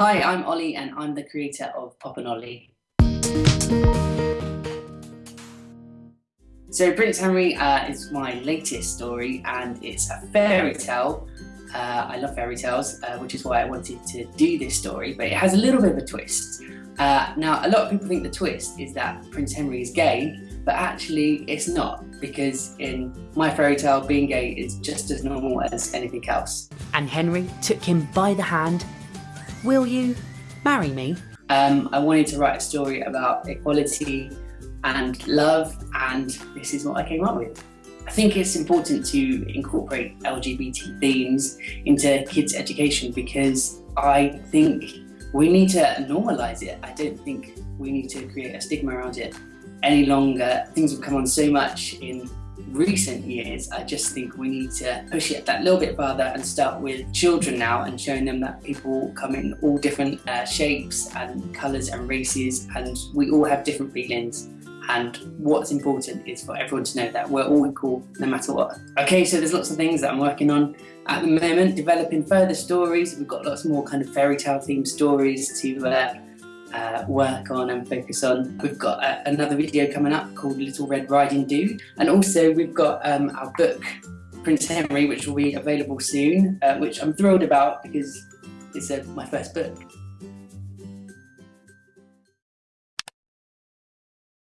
Hi, I'm Olly and I'm the creator of Pop and Olly. So Prince Henry uh, is my latest story and it's a fairy tale. Uh, I love fairy tales, uh, which is why I wanted to do this story, but it has a little bit of a twist. Uh, now, a lot of people think the twist is that Prince Henry is gay, but actually it's not, because in my fairy tale, being gay is just as normal as anything else. And Henry took him by the hand Will you marry me? Um, I wanted to write a story about equality and love, and this is what I came up with. I think it's important to incorporate LGBT themes into kids' education because I think we need to normalise it. I don't think we need to create a stigma around it any longer. Things have come on so much in recent years, I just think we need to push it that little bit further and start with children now and showing them that people come in all different uh, shapes and colours and races and we all have different feelings and what's important is for everyone to know that we're all equal no matter what. Okay, so there's lots of things that I'm working on at the moment, developing further stories. We've got lots more kind of fairy tale themed stories to uh, uh, work on and focus on. We've got uh, another video coming up called Little Red Riding Dude and also we've got um, our book Prince Henry which will be available soon uh, which I'm thrilled about because it's uh, my first book.